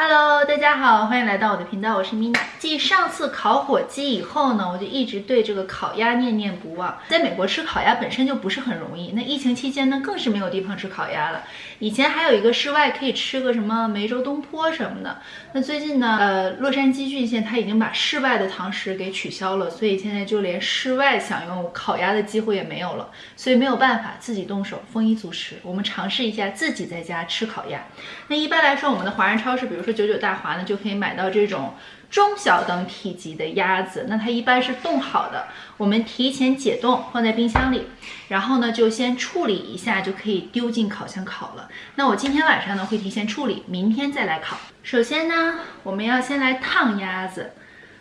Hello，大家好，欢迎来到我的频道，我是 Mina。继上次烤火鸡以后呢，我就一直对这个烤鸭念念不忘。在美国吃烤鸭本身就不是很容易，那疫情期间呢，更是没有地方吃烤鸭了。以前还有一个室外可以吃个什么梅州东坡什么的，那最近呢，呃，洛杉矶郡县它已经把室外的堂食给取消了，所以现在就连室外享用烤鸭的机会也没有了。所以没有办法自己动手，丰衣足食。我们尝试一下自己在家吃烤鸭。那一般来说，我们的华人超市，比如说说。九九大华呢，就可以买到这种中小等体积的鸭子。那它一般是冻好的，我们提前解冻放在冰箱里，然后呢就先处理一下，就可以丢进烤箱烤了。那我今天晚上呢会提前处理，明天再来烤。首先呢，我们要先来烫鸭子，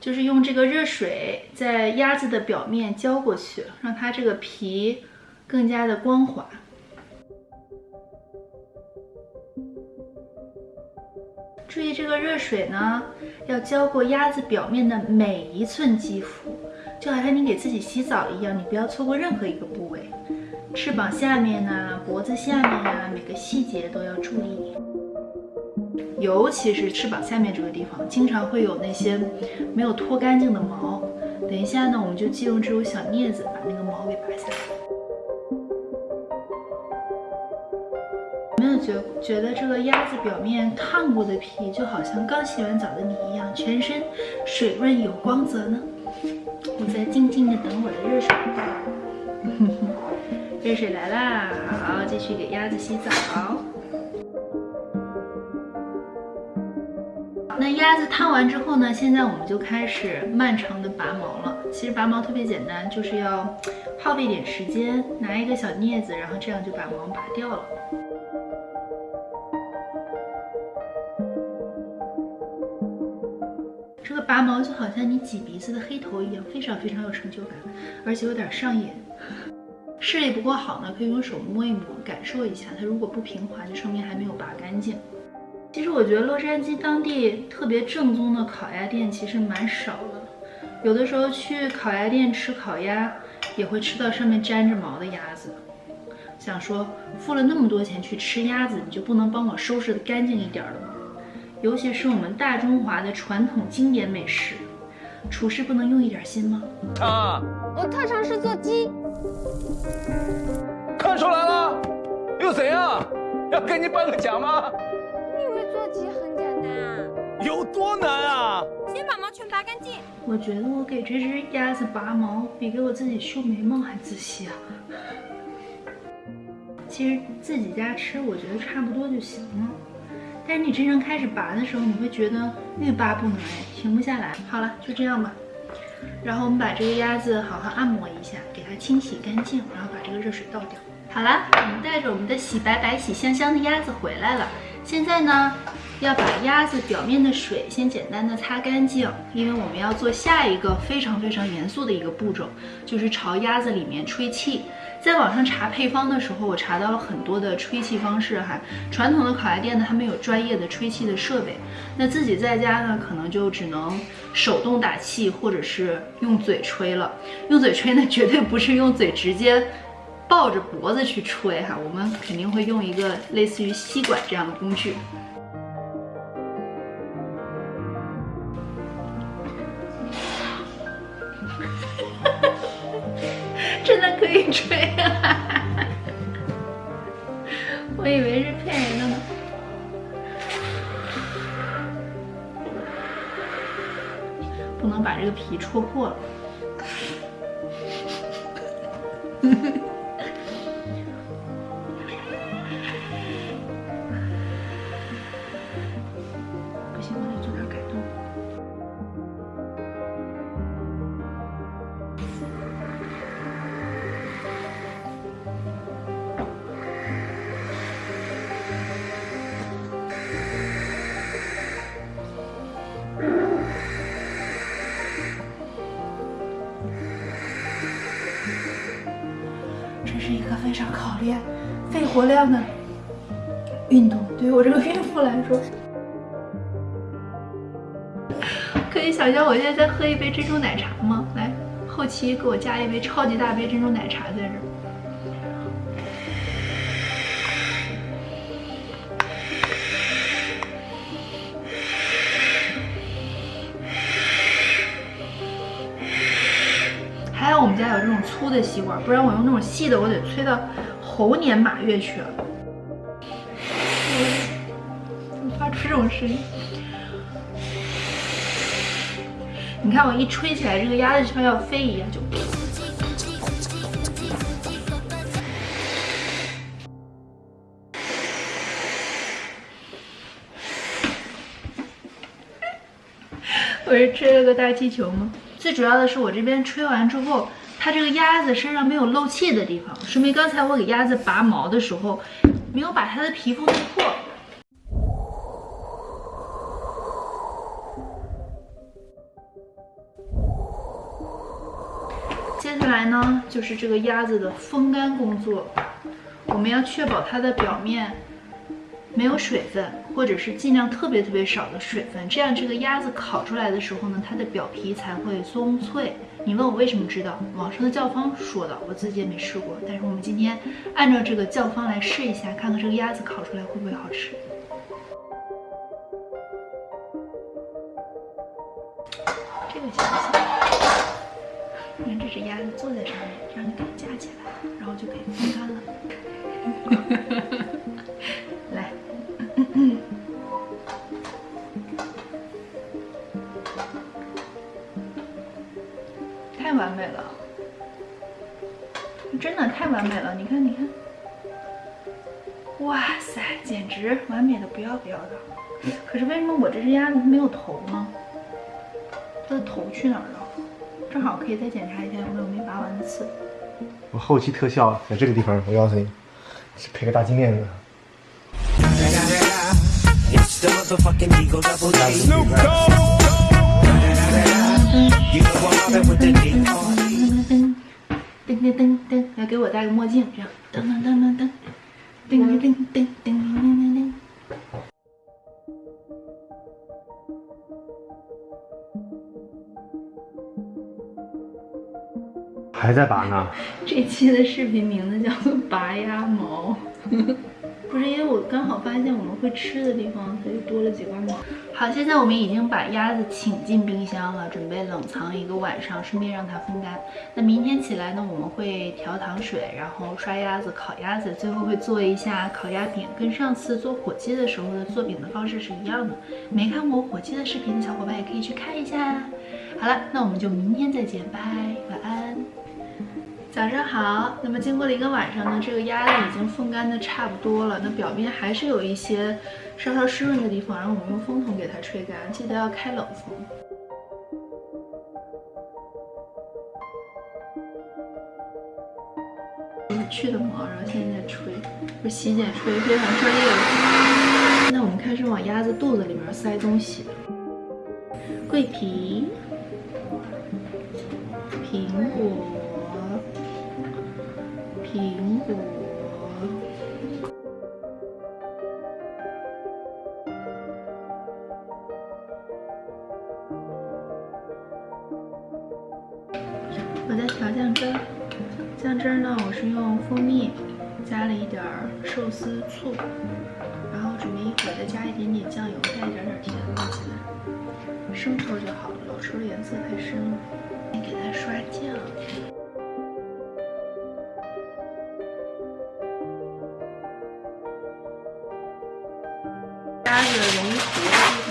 就是用这个热水在鸭子的表面浇过去，让它这个皮更加的光滑。注意这个热水呢，要浇过鸭子表面的每一寸肌肤，就好像你给自己洗澡一样，你不要错过任何一个部位，翅膀下面呢，脖子下面呀，每个细节都要注意，尤其是翅膀下面这个地方，经常会有那些没有脱干净的毛。等一下呢，我们就借用这种小镊子把那个毛给拔下来。觉觉得这个鸭子表面烫过的皮，就好像刚洗完澡的你一样，全身水润有光泽呢。我在静静的等我的热水，热水来啦，好，继续给鸭子洗澡。那鸭子烫完之后呢？现在我们就开始漫长的拔毛了。其实拔毛特别简单，就是要耗费点时间，拿一个小镊子，然后这样就把毛拔掉了。拔毛就好像你挤鼻子的黑头一样，非常非常有成就感，而且有点上瘾。视力不够好呢，可以用手摸一摸，感受一下。它如果不平滑，就说明还没有拔干净。其实我觉得洛杉矶当地特别正宗的烤鸭店其实蛮少的，有的时候去烤鸭店吃烤鸭，也会吃到上面粘着毛的鸭子。想说付了那么多钱去吃鸭子，你就不能帮我收拾的干净一点了吗？尤其是我们大中华的传统经典美食，厨师不能用一点心吗？啊，我特长是做鸡。看出来了，又怎样？要给你颁个奖吗？你以为做鸡很简单啊？有多难啊？先把毛全拔干净。我觉得我给这只鸭子拔毛，比给我自己修眉毛还仔细啊。其实自己家吃，我觉得差不多就行了。但是你真正开始拔的时候，你会觉得欲罢不能，哎，停不下来。好了，就这样吧。然后我们把这个鸭子好好按摩一下，给它清洗干净，然后把这个热水倒掉。好了，我们带着我们的洗白白、洗香香的鸭子回来了。现在呢，要把鸭子表面的水先简单的擦干净，因为我们要做下一个非常非常严肃的一个步骤，就是朝鸭子里面吹气。在网上查配方的时候，我查到了很多的吹气方式哈。传统的烤鸭店呢，它没有专业的吹气的设备，那自己在家呢，可能就只能手动打气，或者是用嘴吹了。用嘴吹呢，绝对不是用嘴直接抱着脖子去吹哈，我们肯定会用一个类似于吸管这样的工具。真的可以吹啊！我以为是骗人的呢。不能把这个皮戳破了。非常考验肺活量的运动，对于我这个孕妇来说，可以想象我现在在喝一杯珍珠奶茶吗？来，后期给我加一杯超级大杯珍珠奶茶在这儿。还有这种粗的吸管，不然我用那种细的，我得吹到猴年马月去了。怎么发出这种声音？你看我一吹起来，这个鸭子就像要飞一样，就。我是吹了个大气球吗？最主要的是我这边吹完之后，它这个鸭子身上没有漏气的地方，说明刚才我给鸭子拔毛的时候，没有把它的皮肤弄破。接下来呢，就是这个鸭子的风干工作，我们要确保它的表面没有水分，或者是尽量特别特别少的水分，这样这个鸭子烤出来的时候呢，它的表皮才会松脆。你问我为什么知道？网上的教方说的，我自己也没试过。但是我们今天按照这个教方来试一下，看看这个鸭子烤出来会不会好吃。这个行不行？你看这只鸭子坐在上面，这样就可以架起来，然后就可以太完美了，真的太完美了！你看，你看，哇塞，简直完美的不要不要的。可是为什么我这只鸭子它没有头呢？它的头去哪儿了？正好可以再检查一下有没有没拔完的刺。我后期特效在这个地方，我告诉你，是配个大金链子。噔噔噔噔，要给我戴个墨镜，这样噔噔噔噔噔，噔噔噔噔噔噔噔噔。还在拔呢，这期的视频名字叫做“拔鸭毛”，不是因为我刚好发现我们会吃的地方，它就多了几根毛。好，现在我们已经把鸭子请进冰箱了，准备冷藏一个晚上，顺便让它风干。那明天起来呢，我们会调糖水，然后刷鸭子、烤鸭子，最后会做一下烤鸭饼，跟上次做火鸡的时候的做饼的方式是一样的。没看过火鸡的视频的小伙伴也可以去看一下。好了，那我们就明天再见，拜，晚安。早上好，那么经过了一个晚上呢，这个鸭子已经风干的差不多了，那表面还是有一些稍稍湿润的地方，然后我们用风筒给它吹干，记得要开冷风。去的毛，然后现在在吹，不是洗剪吹，非常专业的。现在我们开始往鸭子肚子里面塞东西，桂皮、我在调酱汁儿，酱汁儿呢，我是用蜂蜜加了一点儿寿司醋，然后准备一会儿再加一点点酱油，带一点点甜味进来，生抽就好了，老抽的颜色太深了，给它刷酱。鸭子容易糊